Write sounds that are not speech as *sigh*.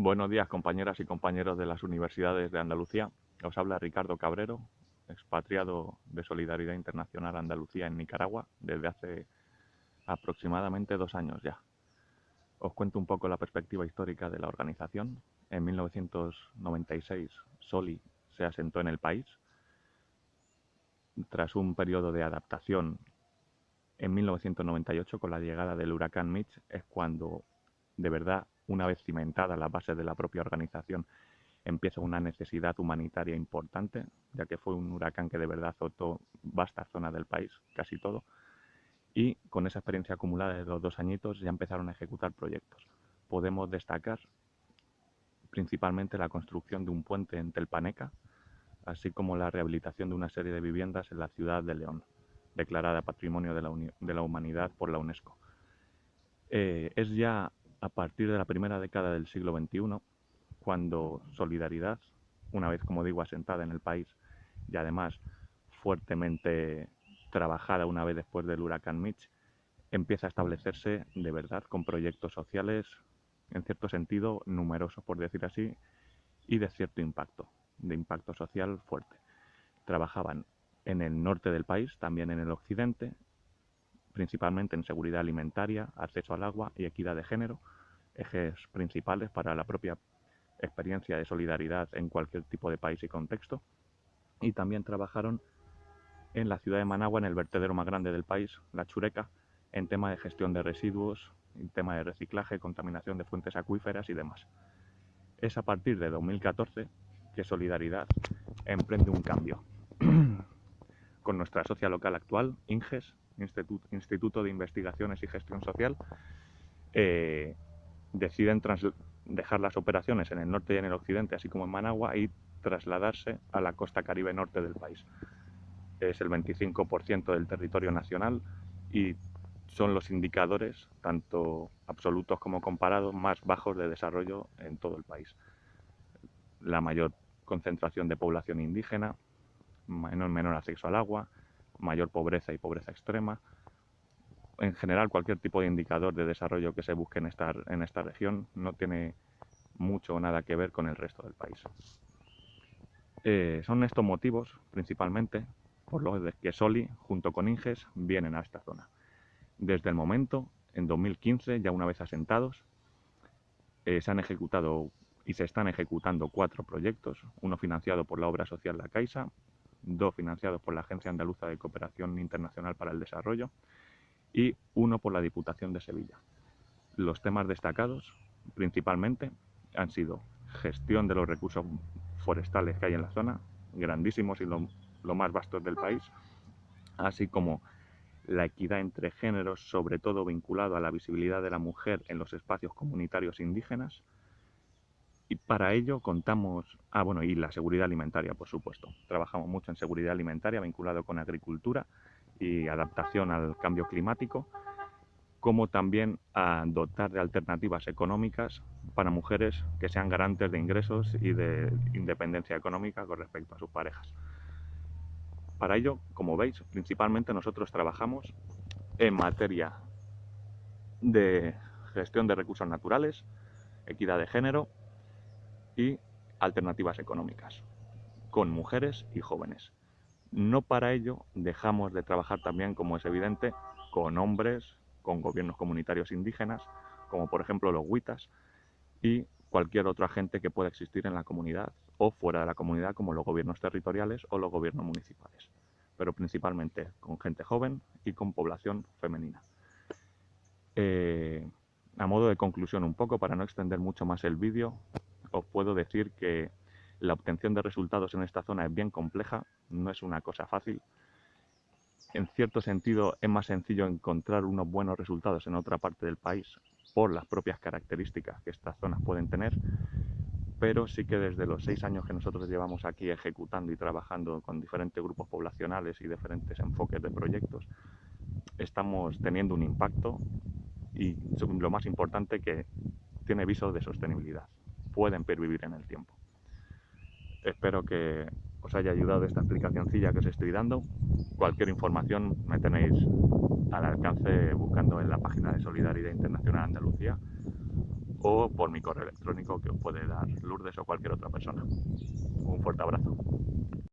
Buenos días compañeras y compañeros de las universidades de Andalucía. Os habla Ricardo Cabrero, expatriado de Solidaridad Internacional Andalucía en Nicaragua desde hace aproximadamente dos años ya. Os cuento un poco la perspectiva histórica de la organización. En 1996 Soli se asentó en el país. Tras un periodo de adaptación, en 1998 con la llegada del huracán Mitch es cuando de verdad una vez cimentada la base de la propia organización, empieza una necesidad humanitaria importante, ya que fue un huracán que de verdad azotó vasta zona del país, casi todo, y con esa experiencia acumulada de los dos añitos ya empezaron a ejecutar proyectos. Podemos destacar principalmente la construcción de un puente en Telpaneca, así como la rehabilitación de una serie de viviendas en la ciudad de León, declarada Patrimonio de la, de la Humanidad por la UNESCO. Eh, es ya a partir de la primera década del siglo XXI, cuando Solidaridad, una vez, como digo, asentada en el país y además fuertemente trabajada una vez después del huracán Mitch, empieza a establecerse de verdad con proyectos sociales, en cierto sentido, numerosos, por decir así, y de cierto impacto, de impacto social fuerte. Trabajaban en el norte del país, también en el occidente, principalmente en seguridad alimentaria, acceso al agua y equidad de género, ejes principales para la propia experiencia de solidaridad en cualquier tipo de país y contexto. Y también trabajaron en la ciudad de Managua, en el vertedero más grande del país, la Chureca, en tema de gestión de residuos, en tema de reciclaje, contaminación de fuentes acuíferas y demás. Es a partir de 2014 que Solidaridad emprende un cambio. *clears throat* Con nuestra socia local actual, INGES, Instituto, de Investigaciones y Gestión Social, eh, deciden dejar las operaciones en el norte y en el occidente, así como en Managua, y trasladarse a la costa caribe norte del país. Es el 25% del territorio nacional y son los indicadores, tanto absolutos como comparados, más bajos de desarrollo en todo el país. La mayor concentración de población indígena, menor, menor acceso al agua, mayor pobreza y pobreza extrema. En general, cualquier tipo de indicador de desarrollo que se busque en esta, en esta región no tiene mucho o nada que ver con el resto del país. Eh, son estos motivos, principalmente, por los que Soli, junto con Inges, vienen a esta zona. Desde el momento, en 2015, ya una vez asentados, eh, se han ejecutado y se están ejecutando cuatro proyectos, uno financiado por la obra social La Caixa, dos financiados por la Agencia Andaluza de Cooperación Internacional para el Desarrollo y uno por la Diputación de Sevilla. Los temas destacados principalmente han sido gestión de los recursos forestales que hay en la zona, grandísimos y lo, más vastos del país, así como la equidad entre géneros, sobre todo vinculado a la visibilidad de la mujer en los espacios comunitarios indígenas, y para ello contamos, ah bueno, y la seguridad alimentaria, por supuesto. Trabajamos mucho en seguridad alimentaria vinculado con agricultura y adaptación al cambio climático, como también a dotar de alternativas económicas para mujeres que sean garantes de ingresos y de independencia económica con respecto a sus parejas. Para ello, como veis, principalmente nosotros trabajamos en materia de gestión de recursos naturales, equidad de género, y alternativas económicas, con mujeres y jóvenes. No para ello dejamos de trabajar también, como es evidente, con hombres, con gobiernos comunitarios indígenas, como por ejemplo los huitas, y cualquier otro agente que pueda existir en la comunidad o fuera de la comunidad, como los gobiernos territoriales o los gobiernos municipales, pero principalmente con gente joven y con población femenina. Eh, a modo de conclusión un poco, para no extender mucho más el vídeo, os puedo decir que la obtención de resultados en esta zona es bien compleja, no es una cosa fácil. En cierto sentido es más sencillo encontrar unos buenos resultados en otra parte del país por las propias características que estas zonas pueden tener, pero sí que desde los seis años que nosotros llevamos aquí ejecutando y trabajando con diferentes grupos poblacionales y diferentes enfoques de proyectos, estamos teniendo un impacto y lo más importante que tiene visos de sostenibilidad pueden pervivir en el tiempo. Espero que os haya ayudado esta explicacióncilla que os estoy dando. Cualquier información me tenéis al alcance buscando en la página de Solidaridad Internacional Andalucía o por mi correo electrónico que os puede dar Lourdes o cualquier otra persona. Un fuerte abrazo.